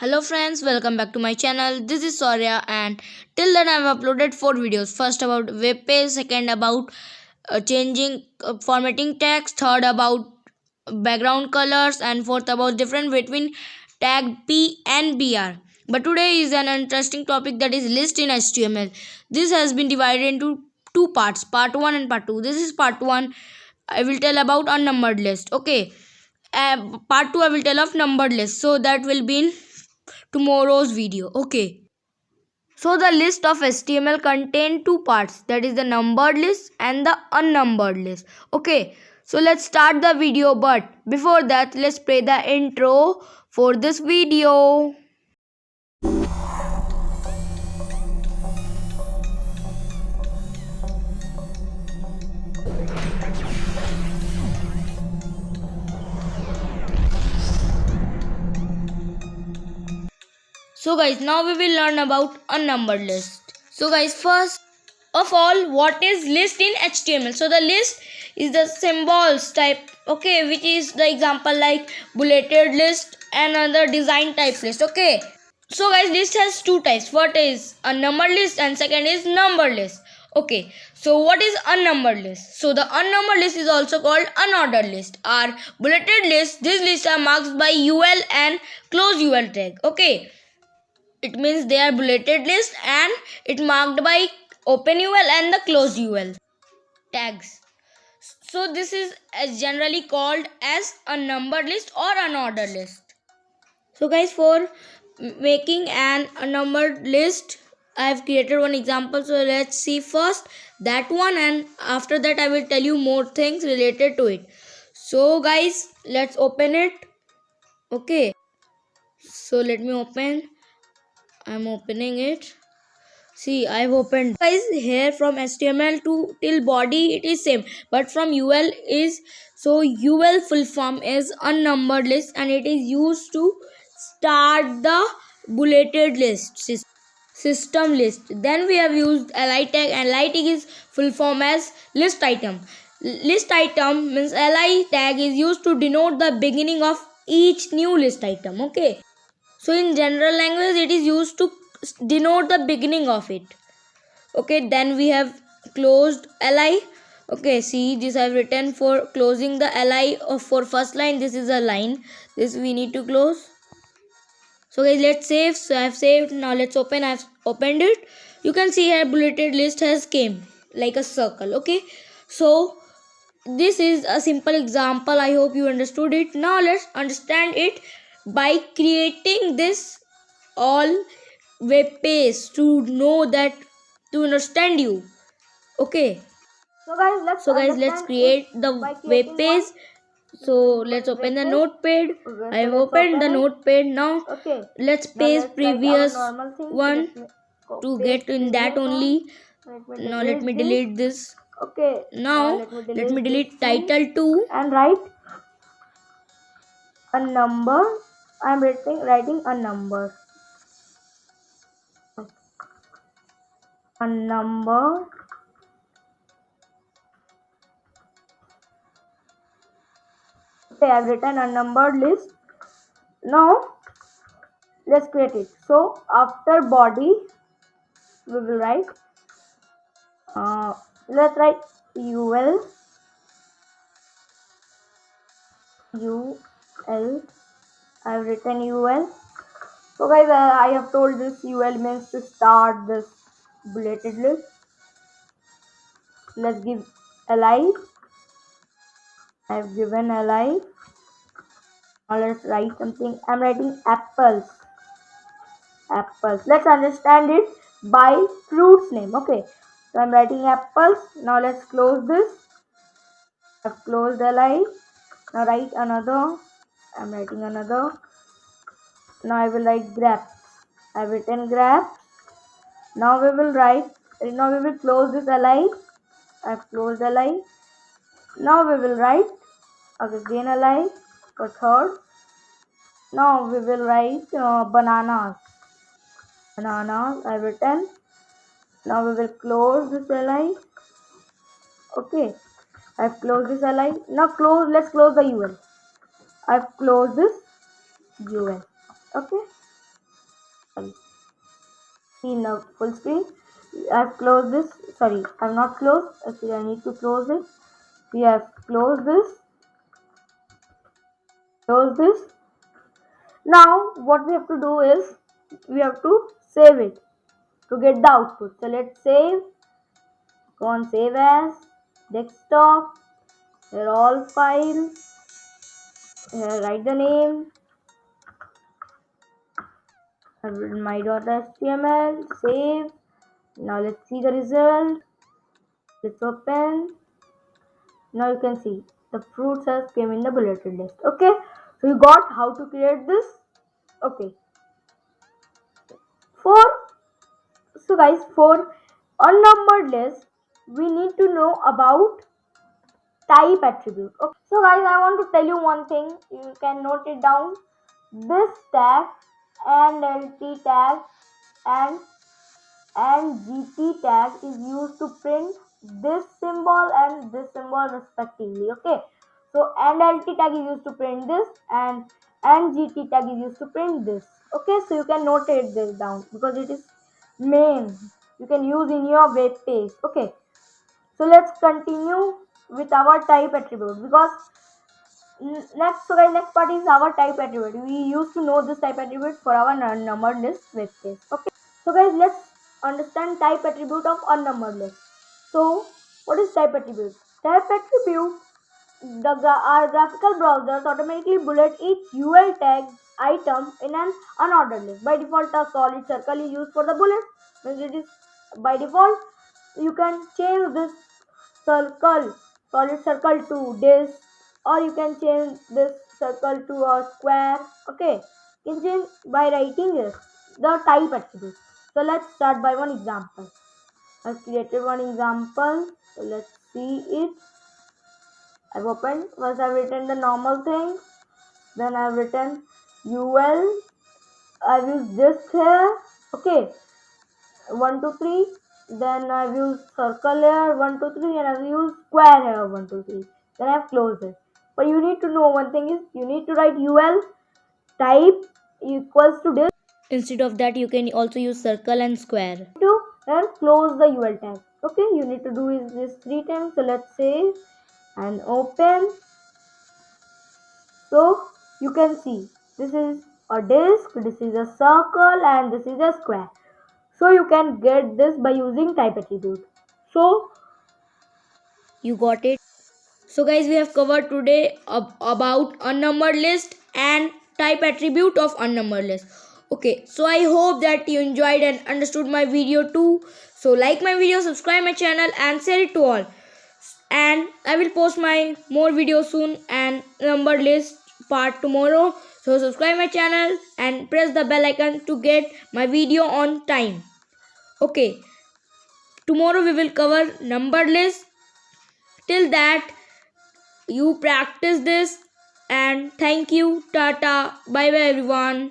Hello friends, welcome back to my channel. This is Soria and till then I have uploaded 4 videos. First about web page, second about uh, changing uh, formatting text, third about background colors and fourth about difference between tag P and BR. But today is an interesting topic that is list in HTML. This has been divided into two parts, part 1 and part 2. This is part 1. I will tell about unnumbered list. Okay. Uh, part 2 I will tell of numbered list. So that will be in tomorrow's video okay? So the list of html contain two parts. That is the numbered list and the unnumbered list okay? So let's start the video but before that let's play the intro for this video So guys, now we will learn about a number list. So guys, first of all, what is list in HTML? So the list is the symbols type, okay, which is the example like bulleted list and other design type list, okay. So guys, list has two types. What is a number list and second is number list. Okay, so what is unnumbered list? So the unnumbered list is also called unordered list. or bulleted list, these lists are marked by UL and close UL tag. Okay it means they are bulleted list and it marked by open ul and the closed ul tags. So this is generally called as a number list or an order list. So guys for making an unnumbered list i have created one example. So let's see first that one and after that i will tell you more things related to it. So guys let's open it. Okay. So let me open i'm opening it. See i've opened. Guys here from html to till body it is same. But from ul is so ul full form is unnumbered list and it is used to start the bulleted list system list. Then we have used li tag and li tag is full form as list item. List item means li tag is used to denote the beginning of each new list item okay so in general language it is used to denote the beginning of it. Okay then we have closed li okay see this i've written for closing the li of for first line. This is a line. This we need to close. So guys let's save. So i've saved. Now let's open. I've opened it. You can see here bulleted list has came like a circle. Okay so this is a simple example. I hope you understood it. Now let's understand it by creating this all web page to know that to understand you. Okay? So guys let's so guys let's create the web page. So let's open the notepad. I have opened open. the notepad now. Okay. Let's paste previous one to get in that only. Now let me delete this. okay. Now let me delete, let me delete title 2 and write a number I am writing writing a number. A number. Okay I've written a numbered list. Now let's create it. So after body we will write uh, let's write ul ul I've written UL. So guys, uh, I have told this UL means to start this bulleted list. Let's give li. I've given li. Now let's write something. I'm writing apples. Apples. Let's understand it by fruits name. Okay. So I'm writing apples. Now let's close this. I've closed. Now write another I'm writing another. Now I will write grapes I've written grapes now we will write now we will close this li I've closed li now we will write again li for third. Now we will write uh, bananas. Bananas I've written now we will close this li okay. I've closed this li now close let's close the ul I've closed this. UL. Okay. sorry see the full screen. I've closed this. Sorry I've not closed. Actually I need to close it. We have closed this. Close this. Now what we have to do is we have to save it to get the output. So let's save. Go on save as. Desktop. Here all files write the name. I've written my.html save. Now let's see the result. Let's open. Now you can see the fruits has came in the bulleted list. Okay so you got how to create this? Okay. For so guys for unnumbered list we need to know about type attribute. Okay. so guys i want to tell you one thing. You can note it down. This tag and lt tag and and gt tag is used to print this symbol and this symbol respectively. Okay. So and lt tag is used to print this and and gt tag is used to print this. Okay. So you can notate this down because it is main. You can use in your web page. Okay. So let's continue with our type attribute because next so guys next part is our type attribute. We used to know this type attribute for our numbered list web page okay? So guys let's understand type attribute of unnumbered list. So what is type attribute? Type attribute the our graphical browsers automatically bullet each ul tag item in an unordered list. By default a solid circle is used for the bullet. When it is by default you can change this circle solid circle to this or you can change this circle to a square. Okay you can change by writing this the type attribute so let's start by one example. I've created one example. So let's see it. I've opened. First i've written the normal thing then i've written ul i've used this here. Okay one two three then I've used circle here 1 2 3 and I've used square here 1 2 3 then I've closed it. But you need to know one thing is you need to write ul type equals to this Instead of that, you can also use circle and square. to and close the ul tag. Okay you need to do is this three times. So let's save and open. So you can see this is a disc this is a circle and this is a square so you can get this by using type attribute so You got it? So, guys, we have covered today ab- about unnumbered list and type attribute of unnumbered list. Okay, so I hope that you enjoyed and understood my video too. So, like my video, subscribe my channel, and share it to all. And I will post my more videos soon and numbered list part tomorrow. So, subscribe my channel and press the bell icon to get my video on time. Okay, tomorrow we will cover numbered list. Till that you practice this and thank you. Tata. Bye bye everyone